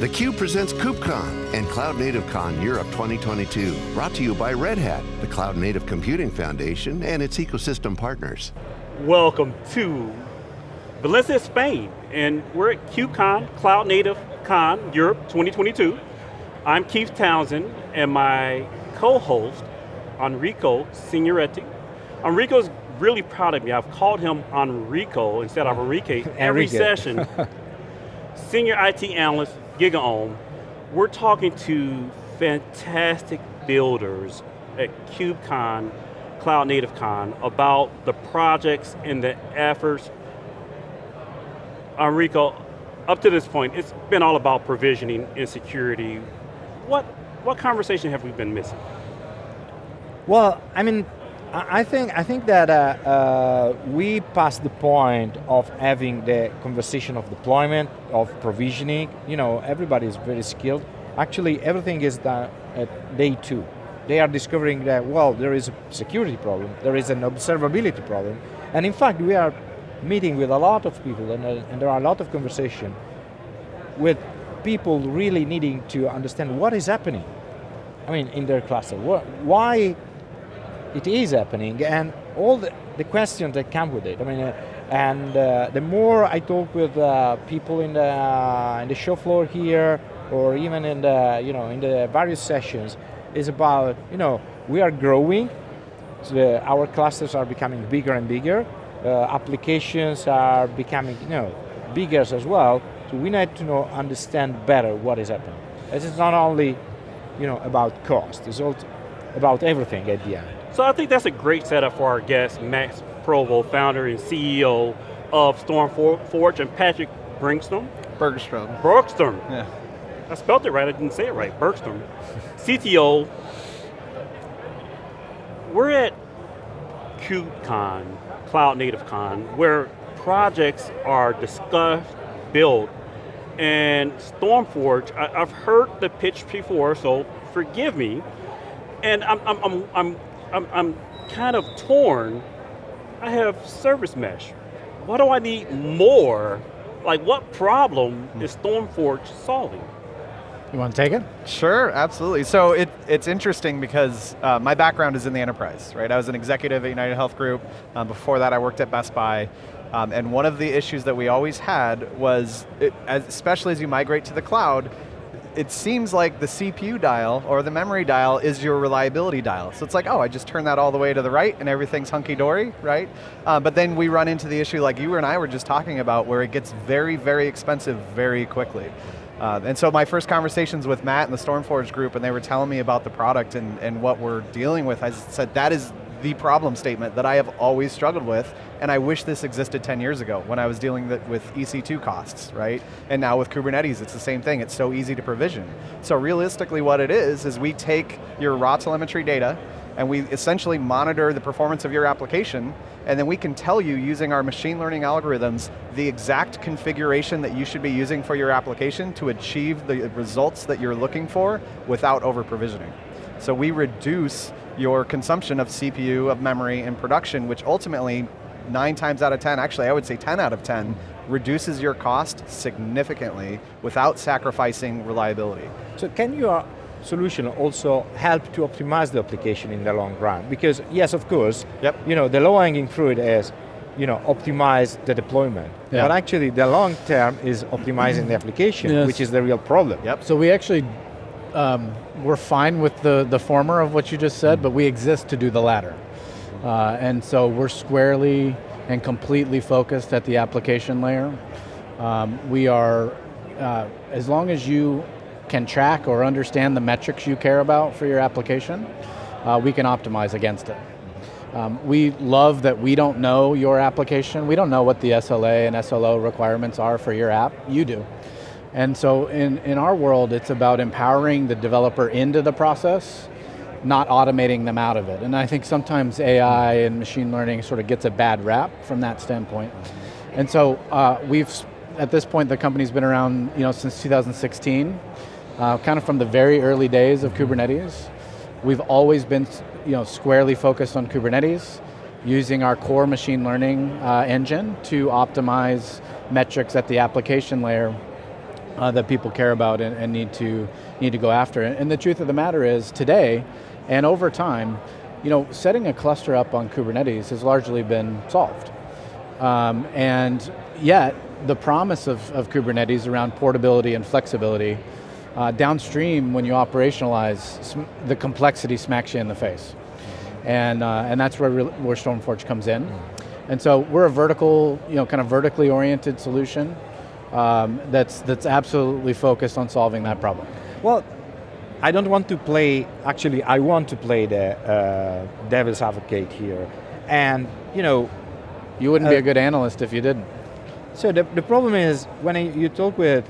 theCUBE presents KubeCon and Cloud Native Con Europe 2022. Brought to you by Red Hat, the Cloud Native Computing Foundation and its ecosystem partners. Welcome to Valencia, Spain, and we're at KubeCon, Cloud Native Con Europe 2022. I'm Keith Townsend, and my co-host, Enrico Signoretti. Enrico's really proud of me. I've called him Enrico instead of Enrique every session. Senior IT analyst, GigaOM. We're talking to fantastic builders at KubeCon, Cloud Native Con, about the projects and the efforts. Enrico, up to this point, it's been all about provisioning and security. What, what conversation have we been missing? Well, I mean, I think I think that uh, uh, we passed the point of having the conversation of deployment, of provisioning. You know, everybody is very skilled. Actually, everything is done at day two. They are discovering that well, there is a security problem, there is an observability problem, and in fact, we are meeting with a lot of people, and, uh, and there are a lot of conversation with people really needing to understand what is happening. I mean, in their cluster, why it is happening, and all the, the questions that come with it. I mean, uh, and uh, the more I talk with uh, people in the uh, in the show floor here, or even in the you know in the various sessions, is about you know we are growing. So the, our clusters are becoming bigger and bigger. Uh, applications are becoming you know bigger as well. So we need to know understand better what is happening. This is not only you know about cost. It's also about everything at the end. So I think that's a great setup for our guest, Matt Provo, founder and CEO of StormForge, and Patrick Brinkstrom. Bergstrom. Bergstrom. Yeah. I spelled it right, I didn't say it right, Bergstrom. CTO. We're at KubeCon, Cloud Native Con, where projects are discussed, built, and StormForge, I, have heard the pitch before, so forgive me, and I'm, I'm, I'm, I'm I'm, I'm kind of torn. I have service mesh. Why do I need more? Like what problem is StormForge solving? You want to take it? Sure, absolutely. So it, it's interesting because uh, my background is in the enterprise, right? I was an executive at United Health Group. Um, before that I worked at Best Buy. Um, and one of the issues that we always had was, it, as, especially as you migrate to the cloud, it seems like the CPU dial or the memory dial is your reliability dial. So it's like, oh, I just turn that all the way to the right and everything's hunky-dory, right? Uh, but then we run into the issue like you and I were just talking about where it gets very, very expensive very quickly. Uh, and so my first conversations with Matt and the StormForge group and they were telling me about the product and, and what we're dealing with, I said that is the problem statement that I have always struggled with, and I wish this existed 10 years ago when I was dealing with EC2 costs, right? And now with Kubernetes, it's the same thing, it's so easy to provision. So realistically what it is, is we take your raw telemetry data, and we essentially monitor the performance of your application, and then we can tell you using our machine learning algorithms the exact configuration that you should be using for your application to achieve the results that you're looking for without over provisioning. So we reduce your consumption of CPU, of memory, and production, which ultimately, nine times out of 10, actually I would say 10 out of 10, reduces your cost significantly without sacrificing reliability. So can your solution also help to optimize the application in the long run? Because yes, of course, yep. you know, the low-hanging fruit is you know, optimize the deployment. Yeah. But actually the long term is optimizing the application, yes. which is the real problem. Yep. So we actually um, we're fine with the, the former of what you just said, but we exist to do the latter. Uh, and so we're squarely and completely focused at the application layer. Um, we are, uh, as long as you can track or understand the metrics you care about for your application, uh, we can optimize against it. Um, we love that we don't know your application. We don't know what the SLA and SLO requirements are for your app. You do. And so in, in our world, it's about empowering the developer into the process, not automating them out of it. And I think sometimes AI and machine learning sort of gets a bad rap from that standpoint. And so uh, we've, at this point, the company's been around you know, since 2016, uh, kind of from the very early days of Kubernetes. We've always been you know, squarely focused on Kubernetes, using our core machine learning uh, engine to optimize metrics at the application layer uh, that people care about and, and, need to need to go after. And the truth of the matter is, today and over time, you know, setting a cluster up on Kubernetes has largely been solved. Um, and yet, the promise of, of Kubernetes around portability and flexibility, uh, downstream when you operationalize, the complexity smacks you in the face. And, uh, and that's where, where StormForge comes in. And so we're a vertical, you know, kind of vertically oriented solution um, that's, that's absolutely focused on solving that problem. Well, I don't want to play, actually I want to play the uh, devil's advocate here. And, you know. You wouldn't uh, be a good analyst if you didn't. So the, the problem is, when you talk with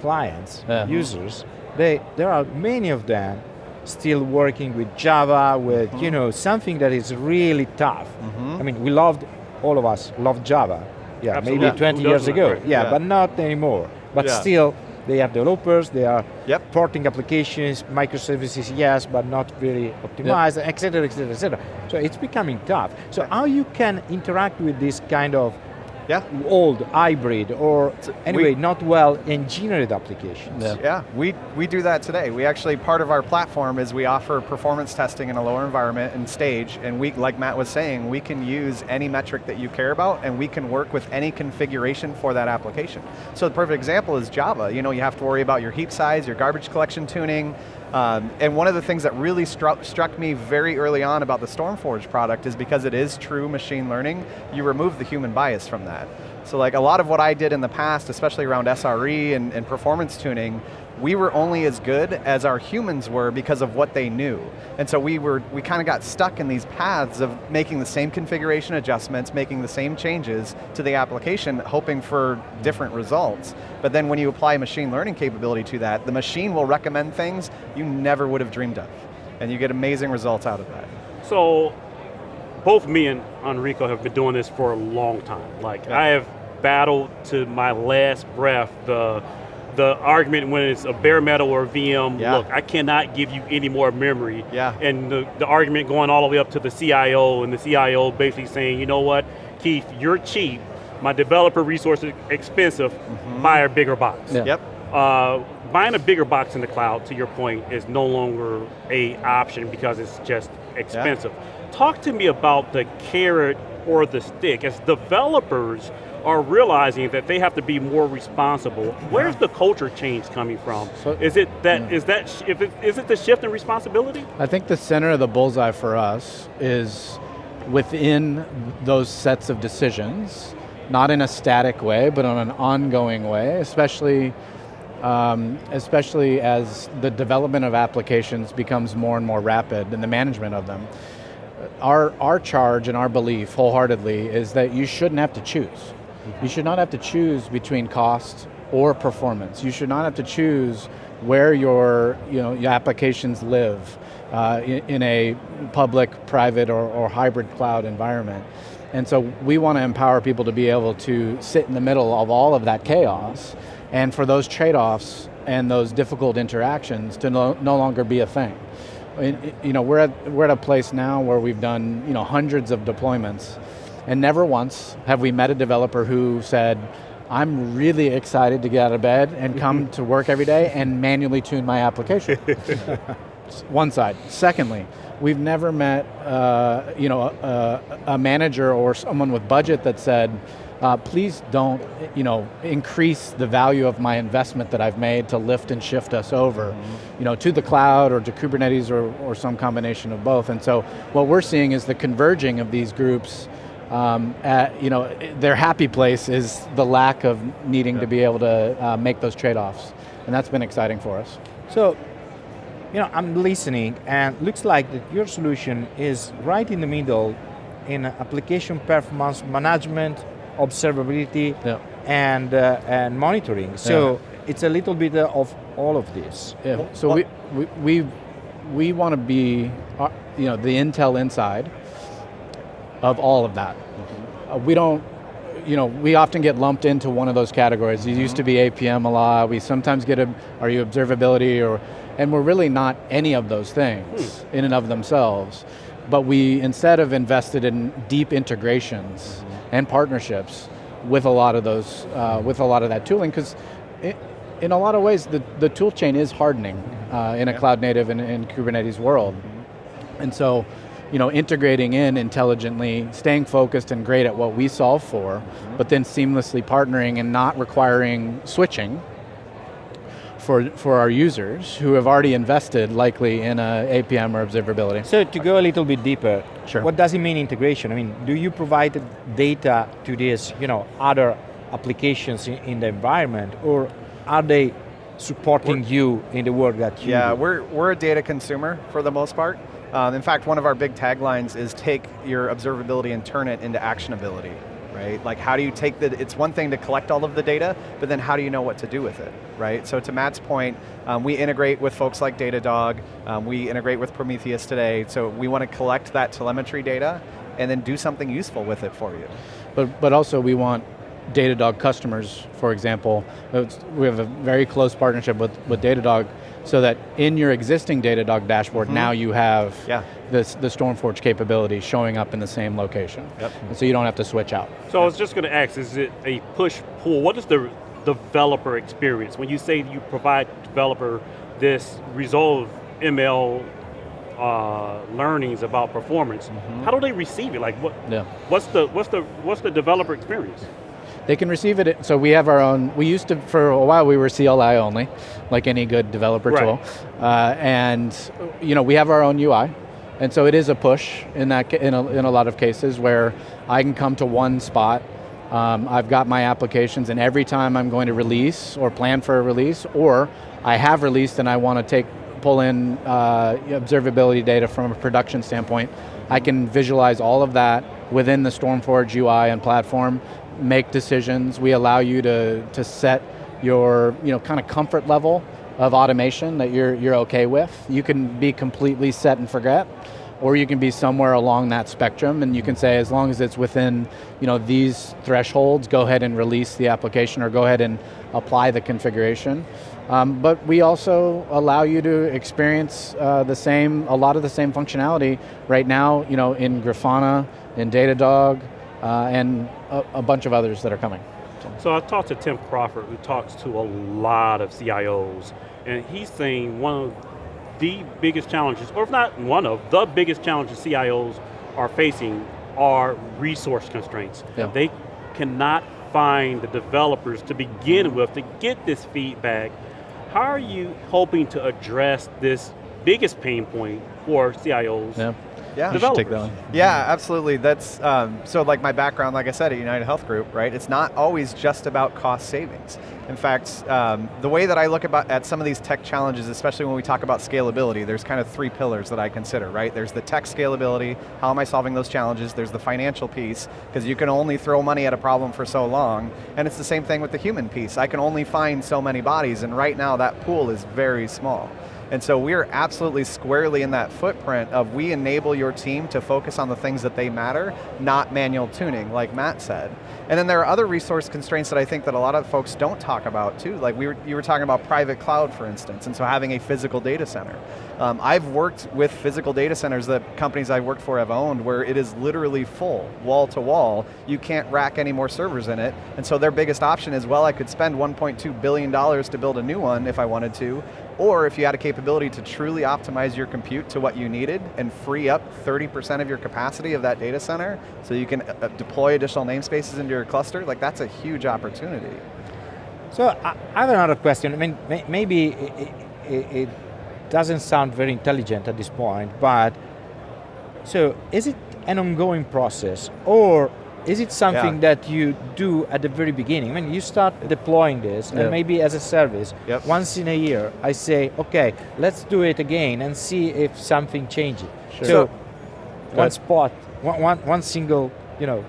clients, yeah. users, they, there are many of them still working with Java, with mm -hmm. you know something that is really tough. Mm -hmm. I mean, we loved, all of us loved Java, yeah, Absolutely. maybe 20 years ago. Yeah, yeah, but not anymore. But yeah. still, they have developers, they are yep. porting applications, microservices, yes, but not very optimized, yep. et cetera, et cetera, et cetera. So it's becoming tough. So how you can interact with this kind of yeah. old, hybrid, or anyway, we, not well engineered applications. Yeah. yeah, we, we do that today. We actually, part of our platform is we offer performance testing in a lower environment and stage, and we, like Matt was saying, we can use any metric that you care about, and we can work with any configuration for that application. So the perfect example is Java. You know, you have to worry about your heap size, your garbage collection tuning, um, and one of the things that really struck, struck me very early on about the StormForge product is because it is true machine learning, you remove the human bias from that. So like a lot of what I did in the past, especially around SRE and, and performance tuning, we were only as good as our humans were because of what they knew. And so we were, we kind of got stuck in these paths of making the same configuration adjustments, making the same changes to the application, hoping for different results. But then when you apply machine learning capability to that, the machine will recommend things you never would have dreamed of. And you get amazing results out of that. So, both me and Enrico have been doing this for a long time. Like, yeah. I have battled to my last breath the the argument when it's a bare metal or VM, yeah. look, I cannot give you any more memory. Yeah. And the, the argument going all the way up to the CIO, and the CIO basically saying, you know what, Keith, you're cheap, my developer resource is expensive, mm -hmm. buy a bigger box. Yeah. Yep. Uh, buying a bigger box in the cloud, to your point, is no longer a option because it's just expensive. Yeah. Talk to me about the carrot or the stick. As developers, are realizing that they have to be more responsible. Where's the culture change coming from? So, is it that yeah. is that if it, is it the shift in responsibility? I think the center of the bullseye for us is within those sets of decisions, not in a static way, but on an ongoing way, especially um, especially as the development of applications becomes more and more rapid and the management of them. Our, our charge and our belief wholeheartedly is that you shouldn't have to choose. You should not have to choose between cost or performance. You should not have to choose where your, you know, your applications live uh, in, in, a public, private, or, or hybrid cloud environment. And so we want to empower people to be able to sit in the middle of all of that chaos, and for those trade-offs and those difficult interactions to no, no longer be a thing. You know, we're at, we're at a place now where we've done you know, hundreds of deployments, and never once have we met a developer who said, I'm really excited to get out of bed and come to work every day and manually tune my application. One side. Secondly, we've never met uh, you know, a, a, manager or someone with budget that said, uh, please don't you know, increase the value of my investment that I've made to lift and shift us over mm -hmm. you know, to the cloud or to Kubernetes or, or some combination of both. And so what we're seeing is the converging of these groups um, at, you know, their happy place is the lack of needing yeah. to be able to uh, make those trade-offs. And that's been exciting for us. So, you know, I'm listening and looks like that your solution is right in the middle in application performance management, observability, yeah. and, uh, and monitoring. So yeah. it's a little bit of all of this. Yeah. So we, we, we, we want to be, uh, you know, the Intel inside, of all of that. Mm -hmm. uh, we don't, you know, we often get lumped into one of those categories. It mm -hmm. used to be APM a lot. We sometimes get a, are you observability or, and we're really not any of those things hmm. in and of themselves. But we instead have invested in deep integrations mm -hmm. and partnerships with a lot of those, uh, with a lot of that tooling, because in a lot of ways, the, the tool chain is hardening uh, in a Yeah. cloud native and, and Kubernetes world. And so, you know, integrating in intelligently, staying focused and great at what we solve for, but then seamlessly partnering and not requiring switching for, for our users who have already invested likely in a APM or observability. So to go a little bit deeper, Sure. what does it mean integration? I mean, do you provide data to these, you know, other applications in, in the environment, or are they supporting you in the work that you Yeah, do? we're, we're a data consumer for the most part. Um, in fact, one of our big taglines is take your observability and turn it into actionability, right? Like how do you take the, it's one thing to collect all of the data, but then how do you know what to do with it, right? So to Matt's point, um, we integrate with folks like Datadog, um, we integrate with Prometheus today, so we want to collect that telemetry data and then do something useful with it for you. But, but also we want Datadog customers, for example, we have a very close partnership with, with Datadog so that in your existing Datadog dashboard, now you have Yeah. this, the Stormforge capability showing up in the same location. Yep. And so you don't have to switch out. So I was just going to ask, is it a push pull? What is the developer experience when you say you provide developer this resolve ML uh, learnings about performance? How do they receive it? Like what? Yeah. What's the what's the what's the developer experience? They can receive it, so we have our own, we used to, for a while we were CLI only, like any good developer Right. tool. Uh, and, you know, we have our own UI. And so it is a push in, that, in, a, in a lot of cases where I can come to one spot, um, I've got my applications and every time I'm going to release or plan for a release, or I have released and I want to take, pull in uh, observability data from a production standpoint, I can visualize all of that within the Stormforge UI and platform, make decisions. We allow you to, to set your you know, kind of comfort level of automation that you're, you're okay with. You can be completely set and forget, or you can be somewhere along that spectrum and you can say as long as it's within you know, these thresholds, go ahead and release the application or go ahead and apply the configuration. Um, but we also allow you to experience uh, the same, a lot of the same functionality right now you know, in Grafana, in Datadog, uh, and a, a bunch of others that are coming. So I talked to Tim Crawford, who talks to a lot of CIOs, and he's saying one of the biggest challenges, or if not one of the biggest challenges CIOs are facing are resource constraints. Yeah. They cannot find the developers to begin with to get this feedback. How are you hoping to address this biggest pain point for CIOs? Yeah. Yeah. You should take Developers. that. Yeah, absolutely. That's um, so like my background, like I said, at United Health Group, right? It's not always just about cost savings. In fact, um, the way that I look about at some of these tech challenges, especially when we talk about scalability, there's kind of three pillars that I consider, right? There's the tech scalability, how am I solving those challenges? There's the financial piece, because you can only throw money at a problem for so long, and it's the same thing with the human piece. I can only find so many bodies, and right now that pool is very small. And so we're absolutely squarely in that footprint of we enable your team to focus on the things that they matter, not manual tuning, like Matt said. And then there are other resource constraints that I think that a lot of folks don't talk about too. Like we were, you were talking about private cloud, for instance, and so having a physical data center. Um, I've worked with physical data centers that companies I've worked for have owned where it is literally full, wall to wall. You can't rack any more servers in it. And so their biggest option is, well, I could spend $1.2 billion to build a new one if I wanted to, or if you had a capability to truly optimize your compute to what you needed and free up 30% of your capacity of that data center so you can uh, deploy additional namespaces into your cluster, like that's a huge opportunity. So I have another question. I mean, may- maybe it, it, it doesn't sound very intelligent at this point, but so is it an ongoing process or is it something Yeah. that you do at the very beginning? I mean, you start deploying this, Yeah. and maybe as a service, Yep. once in a year, I say, okay, let's do it again and see if something changes. Sure. So, Go one ahead. spot, one, one, one single, you know,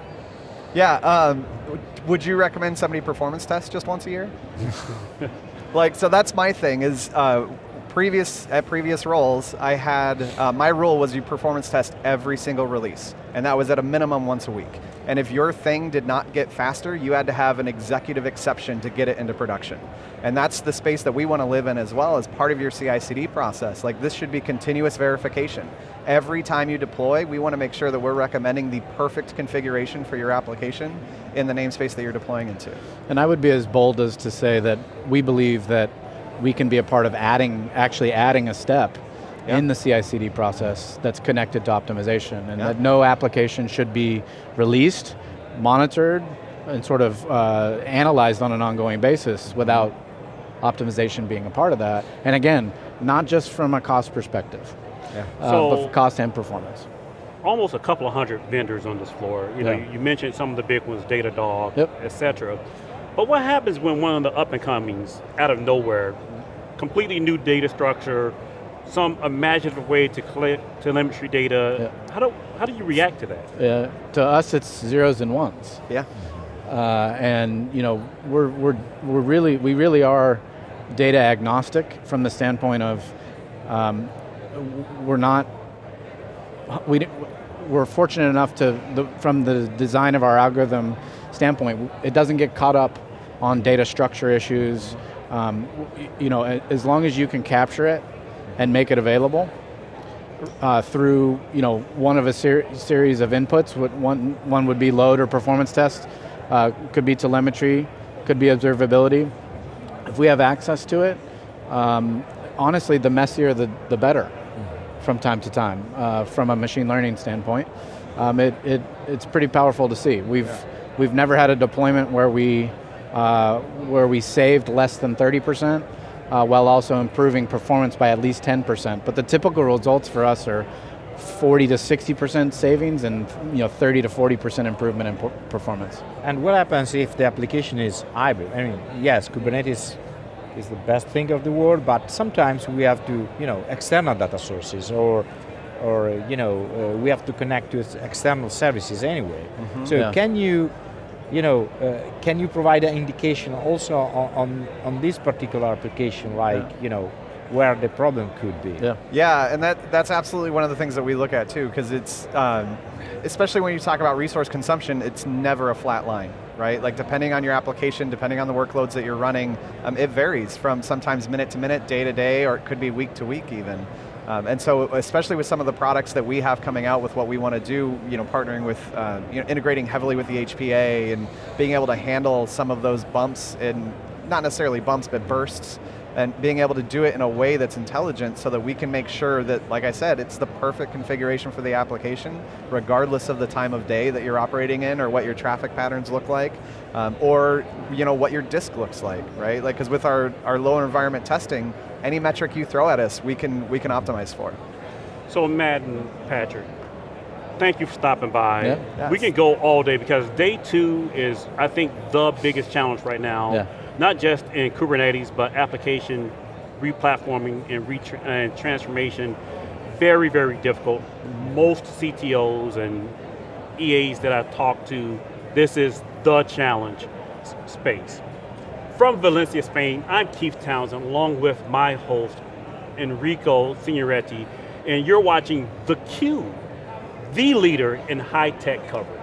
Yeah, um, would you recommend somebody performance test just once a year? like, so that's my thing is, uh, previous, at previous roles, I had, uh, my rule was you performance test every single release, and that was at a minimum once a week. And if your thing did not get faster, you had to have an executive exception to get it into production. And that's the space that we want to live in as well as part of your CI/CD process. Like this should be continuous verification. Every time you deploy, we want to make sure that we're recommending the perfect configuration for your application in the namespace that you're deploying into. And I would be as bold as to say that we believe that we can be a part of adding, actually adding a step yeah. in the CI/CD process that's connected to optimization, and yeah. that no application should be released, monitored, and sort of uh, analyzed on an ongoing basis without optimization being a part of that. And again, not just from a cost perspective, yeah. uh, so but cost and performance. Almost a couple of hundred vendors on this floor. You know, you mentioned some of the big ones, Datadog, yep. et cetera. But what happens when one of the up and comings, out of nowhere, completely new data structure, some imaginative way to collect telemetry data. Yeah. How do how do you react to that? Yeah, to us it's zeros and ones. Yeah. Uh, and you know we're we're we're really we really are data agnostic from the standpoint of um, we're not we we're fortunate enough to the, from the design of our algorithm standpoint it doesn't get caught up on data structure issues um, you know as long as you can capture it and make it available uh, through you know one of a ser series of inputs. One one would be load or performance test, uh, could be telemetry, could be observability. If we have access to it, um, honestly, the messier the the better. From time to time, uh, from a machine learning standpoint, um, it, it it's pretty powerful to see. We've yeah. we've never had a deployment where we uh, where we saved less than thirty percent uh, while also improving performance by at least 10%. But the typical results for us are 40 to 60% savings and you know 30 to 40% improvement in performance. And what happens if the application is hybrid? I mean, yes, Kubernetes is the best thing of the world, but sometimes we have to, you know, external data sources or or you know, uh, we have to connect to external services anyway. Mm -hmm. So yeah. can you you know, uh, can you provide an indication also on, on, on this particular application, like, yeah. you know, where the problem could be. Yeah, yeah and that, that's absolutely one of the things that we look at too, because it's, um, especially when you talk about resource consumption, it's never a flat line, right? Like depending on your application, depending on the workloads that you're running, um, it varies from sometimes minute to minute, day to day, or it could be week to week even. Um, and so, especially with some of the products that we have coming out with what we want to do, you know, partnering with, uh, you know, integrating heavily with the HPA and being able to handle some of those bumps and not necessarily bumps, but bursts, and being able to do it in a way that's intelligent so that we can make sure that, like I said, it's the perfect configuration for the application, regardless of the time of day that you're operating in or what your traffic patterns look like, um, or you know, what your disk looks like, right? Like, because with our, our low environment testing, any metric you throw at us, we can, we can optimize for. So Matt and Patrick, thank you for stopping by. Yeah. Yes. We can go all day because day two is, I think, the biggest challenge right now. Yeah. Not just in Kubernetes, but application replatforming and, and transformation. Very, very difficult. Most CTOs and EAs that I've talked to, this is the challenge space. From Valencia, Spain, I'm Keith Townsend, along with my host, Enrico Signoretti, and you're watching theCUBE, the leader in high-tech coverage.